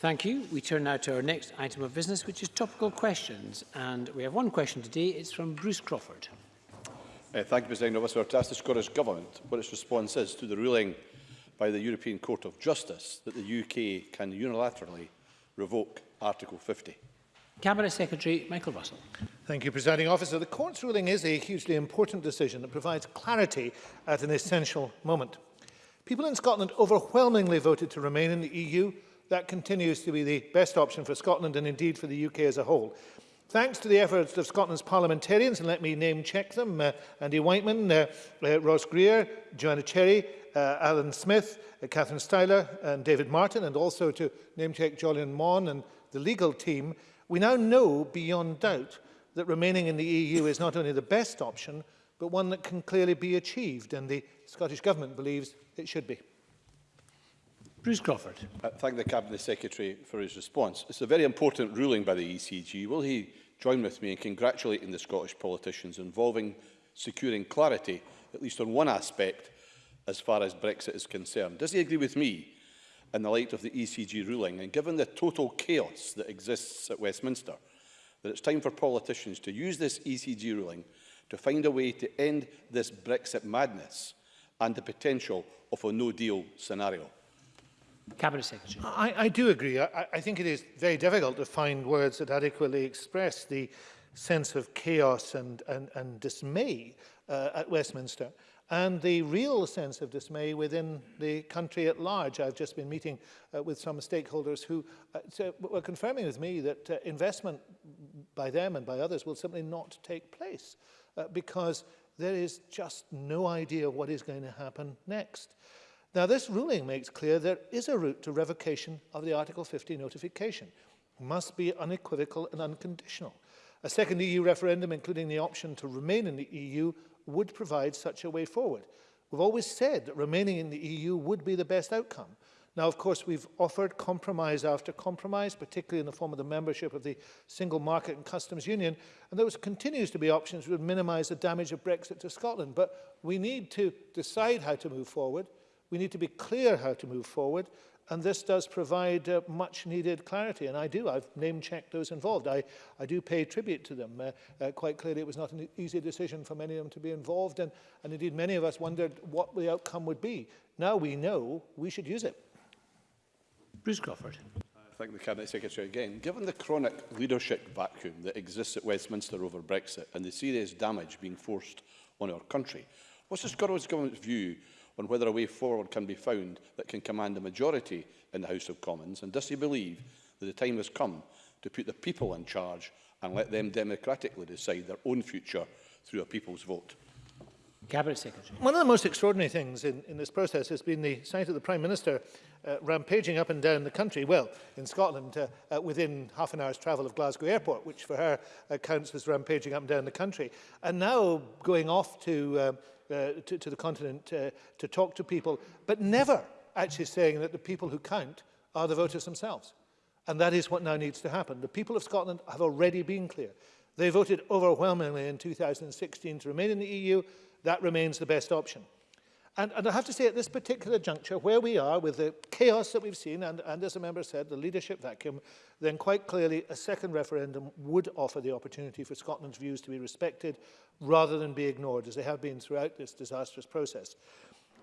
Thank you. We turn now to our next item of business, which is topical questions. And we have one question today. It's from Bruce Crawford. Uh, thank you, Mr. Engel. I to ask the Scottish Government what its response is to the ruling by the European Court of Justice that the UK can unilaterally revoke Article 50. Cabinet Secretary Michael Russell. Thank you, Presiding Officer. The Court's ruling is a hugely important decision that provides clarity at an essential moment. People in Scotland overwhelmingly voted to remain in the EU that continues to be the best option for Scotland and indeed for the UK as a whole. Thanks to the efforts of Scotland's parliamentarians, and let me name check them, uh, Andy Whiteman, uh, uh, Ross Greer, Joanna Cherry, uh, Alan Smith, uh, Catherine Styler and David Martin, and also to name check Jolyon Mon and the legal team, we now know beyond doubt that remaining in the EU is not only the best option, but one that can clearly be achieved, and the Scottish Government believes it should be. Bruce Crawford. I uh, thank the Cabinet Secretary for his response. It's a very important ruling by the ECG. Will he join with me in congratulating the Scottish politicians involving securing clarity, at least on one aspect, as far as Brexit is concerned? Does he agree with me in the light of the ECG ruling and given the total chaos that exists at Westminster, that it's time for politicians to use this ECG ruling to find a way to end this Brexit madness and the potential of a no-deal scenario? Cabinet Secretary. I, I do agree. I, I think it is very difficult to find words that adequately express the sense of chaos and, and, and dismay uh, at Westminster and the real sense of dismay within the country at large. I've just been meeting uh, with some stakeholders who uh, so were confirming with me that uh, investment by them and by others will simply not take place uh, because there is just no idea what is going to happen next. Now, this ruling makes clear there is a route to revocation of the Article 50 notification. It must be unequivocal and unconditional. A second EU referendum, including the option to remain in the EU, would provide such a way forward. We've always said that remaining in the EU would be the best outcome. Now, of course, we've offered compromise after compromise, particularly in the form of the membership of the Single Market and Customs Union, and those continues to be options that would minimise the damage of Brexit to Scotland. But we need to decide how to move forward, We need to be clear how to move forward, and this does provide uh, much needed clarity. And I do, I've name checked those involved. I, I do pay tribute to them. Uh, uh, quite clearly, it was not an e-, easy decision for many of them to be involved. And, and indeed, many of us wondered what the outcome would be. Now we know we should use it. Bruce Crawford. I uh, thank the Cabinet Secretary again. Given the chronic leadership vacuum that exists at Westminster over Brexit and the serious damage being forced on our country, what's the Scottish Government's view on whether a way forward can be found that can command a majority in the House of Commons? And does he believe that the time has come to put the people in charge and let them democratically decide their own future through a people's vote? Cabinet Secretary. One of the most extraordinary things in, in this process has been the sight of the Prime Minister uh, rampaging up and down the country, well, in Scotland, uh, uh, within half an hour's travel of Glasgow Airport, which for her accounts was rampaging up and down the country, and now going off to um, Uh, to, to the continent uh, to talk to people, but never actually saying that the people who count are the voters themselves. And that is what now needs to happen. The people of Scotland have already been clear. They voted overwhelmingly in 2016 to remain in the EU. That remains the best option. And, and I have to say at this particular juncture, where we are with the chaos that we've seen, and, and as a member said, the leadership vacuum, then quite clearly a second referendum would offer the opportunity for Scotland's views to be respected rather than be ignored, as they have been throughout this disastrous process.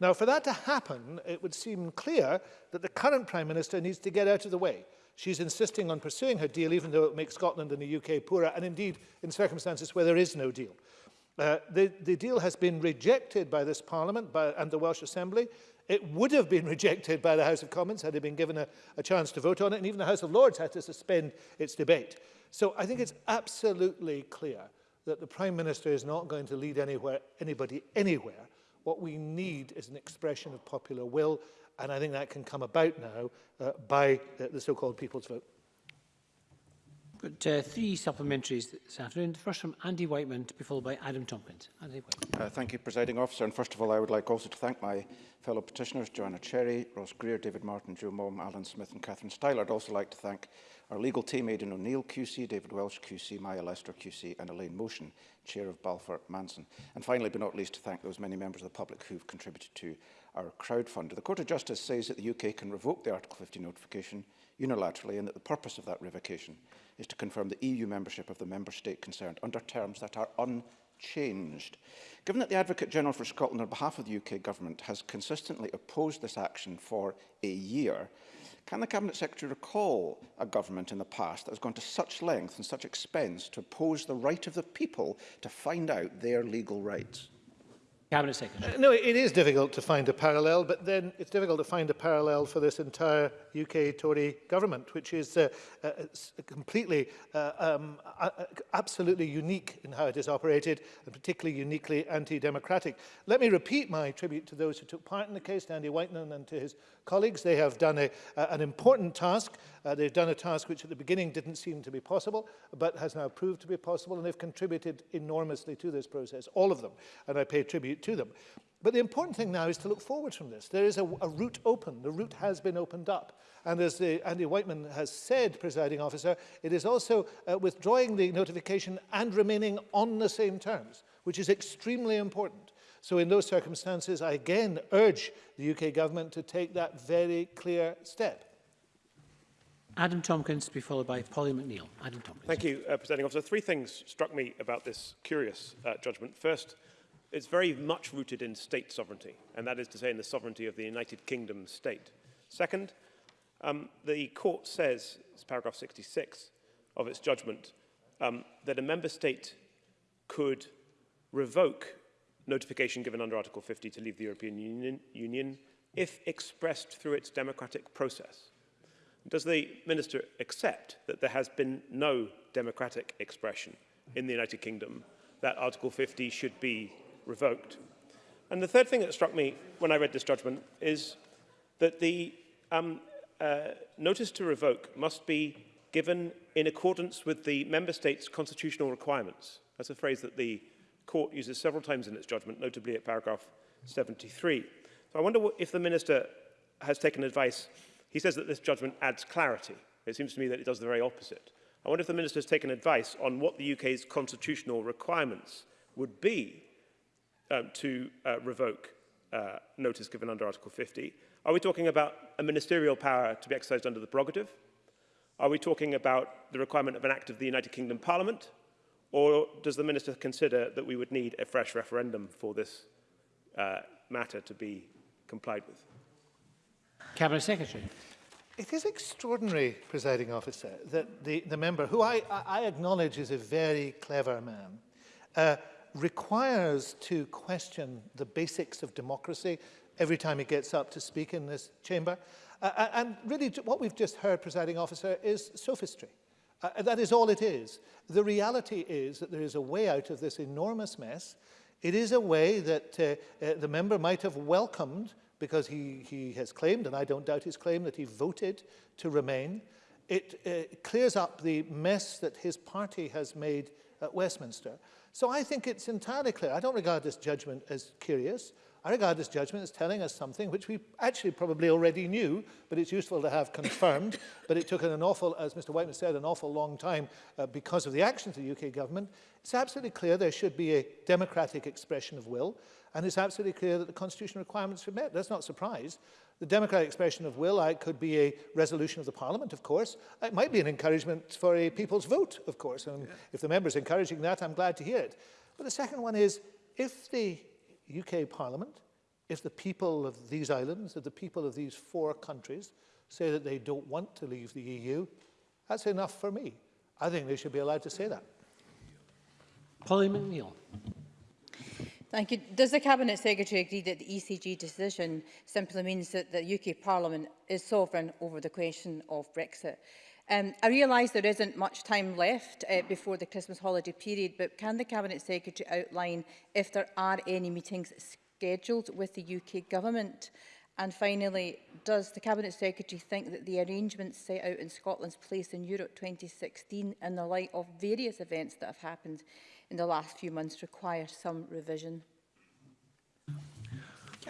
Now, for that to happen, it would seem clear that the current Prime Minister needs to get out of the way. She's insisting on pursuing her deal, even though it makes Scotland and the UK poorer, and indeed in circumstances where there is no deal. Uh, the, the deal has been rejected by this Parliament by, and the Welsh Assembly. It would have been rejected by the House of Commons had it been given a, a chance to vote on it, and even the House of Lords had to suspend its debate. So I think it's absolutely clear that the Prime Minister is not going to lead anywhere, anybody anywhere. What we need is an expression of popular will, and I think that can come about now uh, by the, uh, the so-called people's vote. We've got uh, three supplementaries this afternoon. The first from Andy Whiteman to be followed by Adam Tompkins. Andy Whiteman. Uh, thank you, Presiding Officer. And first of all, I would like also to thank my fellow petitioners, Joanna Cherry, Ross Greer, David Martin, Joe Mom, Alan Smith and Catherine Styler. I'd also like to thank our legal team, Aidan O'Neill QC, David Welsh QC, Maya Lester QC and Elaine Motion, Chair of Balfour Manson. And finally, but not least, to thank those many members of the public who've contributed to our crowdfunder. The Court of Justice says that the UK can revoke the Article 50 notification unilaterally and that the purpose of that revocation is to confirm the EU membership of the member state concerned under terms that are unchanged. Given that the Advocate General for Scotland on behalf of the UK Government has consistently opposed this action for a year, can the Cabinet Secretary recall a government in the past that has gone to such length and such expense to oppose the right of the people to find out their legal rights? Cabinet Secretary. Uh, no, it is difficult to find a parallel, but then it's difficult to find a parallel for this entire UK Tory government, which is uh, uh, completely, uh, um, uh, absolutely unique in how it is operated, and particularly uniquely anti-democratic. Let me repeat my tribute to those who took part in the case, Andy Whiteman and to his colleagues. They have done a, uh, an important task. Uh, they've done a task which at the beginning didn't seem to be possible, but has now proved to be possible, and they've contributed enormously to this process, all of them. And I pay tribute contribute to them. But the important thing now is to look forward from this. There is a, a route open. The route has been opened up. And as the, Andy Whiteman has said, presiding officer, it is also uh, withdrawing the notification and remaining on the same terms, which is extremely important. So in those circumstances, I again urge the UK government to take that very clear step. Adam Tompkins to be followed by Polly McNeill. Adam Tompkins. Thank you, uh, Presiding Officer. Three things struck me about this curious uh, judgment. First, It's very much rooted in state sovereignty, and that is to say in the sovereignty of the United Kingdom state. Second, um, the court says, it's paragraph 66 of its judgment, um, that a member state could revoke notification given under Article 50 to leave the European Union, Union if expressed through its democratic process. Does the minister accept that there has been no democratic expression in the United Kingdom that Article 50 should be revoked. And the third thing that struck me when I read this judgment is that the um, uh, notice to revoke must be given in accordance with the member state's constitutional requirements. That's a phrase that the court uses several times in its judgment, notably at paragraph 73. So I wonder what, if the minister has taken advice. He says that this judgment adds clarity. It seems to me that it does the very opposite. I wonder if the minister has taken advice on what the UK's constitutional requirements would be um, to uh, revoke uh, notice given under Article 50? Are we talking about a ministerial power to be exercised under the prerogative? Are we talking about the requirement of an act of the United Kingdom Parliament? Or does the Minister consider that we would need a fresh referendum for this uh, matter to be complied with? Cabinet Secretary. It is extraordinary, presiding officer, that the, the member, who I, I acknowledge is a very clever man, uh, requires to question the basics of democracy every time he gets up to speak in this chamber. Uh, uh and really what we've just heard, presiding officer, is sophistry. Uh, uh, that is all it is. The reality is that there is a way out of this enormous mess. It is a way that uh, uh the member might have welcomed because he, he has claimed, and I don't doubt his claim, that he voted to remain. It clears up the mess that his party has made at Westminster. So I think it's entirely clear. I don't regard this judgment as curious. I regard this judgment as telling us something which we actually probably already knew, but it's useful to have confirmed. but it took an awful, as Mr. Whiteman said, an awful long time uh, because of the actions of the UK government. It's absolutely clear there should be a democratic expression of will, and it's absolutely clear that the constitutional requirements are met. That's not a surprise. The democratic expression of will I, could be a resolution of the parliament, of course. It might be an encouragement for a people's vote, of course. And yeah. if the member's encouraging that, I'm glad to hear it. But the second one is, if the UK Parliament, if the people of these islands, if the people of these four countries say that they don't want to leave the EU, that's enough for me. I think they should be allowed to say that. Polly McNeill. Thank you. Does the Cabinet Secretary agree that the ECG decision simply means that the UK Parliament is sovereign over the question of Brexit? Um, I realise there isn't much time left uh, before the Christmas holiday period, but can the Cabinet Secretary outline if there are any meetings scheduled with the UK Government? And finally, does the Cabinet Secretary think that the arrangements set out in Scotland's Place in Europe 2016 in the light of various events that have happened in the last few months require some revision?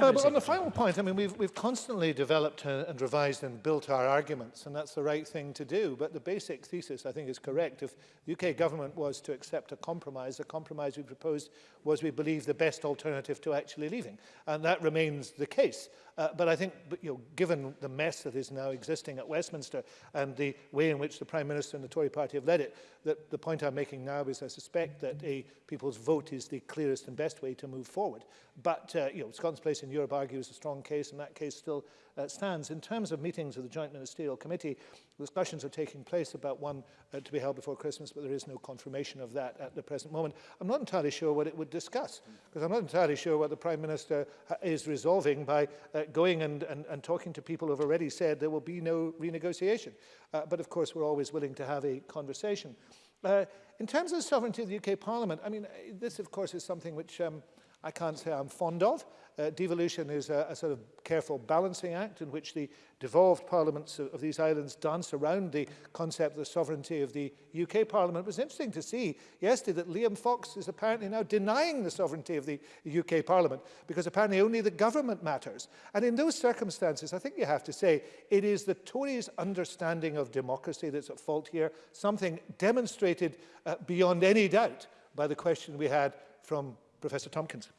Uh, but on the final point, I mean, we've, we've constantly developed and revised and built our arguments, and that's the right thing to do. But the basic thesis, I think, is correct. If the UK government was to accept a compromise, the compromise we proposed was, we believe, the best alternative to actually leaving. And that remains the case. Uh, but I think, but, you know, given the mess that is now existing at Westminster and the way in which the Prime Minister and the Tory party have led it, that the point I'm making now is I suspect that a people's vote is the clearest and best way to move forward. But, uh, you know, Scotland's place in and Europe argues a strong case, and that case still uh, stands. In terms of meetings of the Joint Ministerial Committee, discussions are taking place about one uh, to be held before Christmas, but there is no confirmation of that at the present moment. I'm not entirely sure what it would discuss, because I'm not entirely sure what the Prime Minister uh, is resolving by uh, going and, and, and talking to people who have already said there will be no renegotiation. Uh, but of course, we're always willing to have a conversation. Uh, in terms of the sovereignty of the UK Parliament, I mean, this, of course, is something which um, uh, I can't say I'm fond of. Uh, devolution is a, a sort of careful balancing act in which the devolved parliaments of, of these islands dance around the concept of the sovereignty of the UK parliament. It was interesting to see yesterday that Liam Fox is apparently now denying the sovereignty of the UK parliament because apparently only the government matters. And in those circumstances, I think you have to say it is the Tories' understanding of democracy that's at fault here, something demonstrated uh, beyond any doubt by the question we had from Professor Tompkins.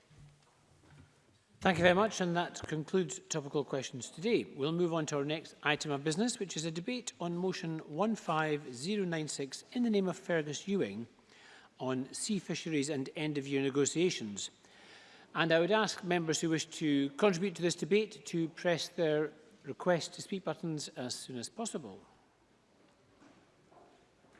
Thank you very much, and that concludes topical questions today. We'll move on to our next item of business, which is a debate on motion 15096 in the name of Fergus Ewing on sea fisheries and end-of-year negotiations. And I would ask members who wish to contribute to this debate to press their request to speak buttons as soon as possible.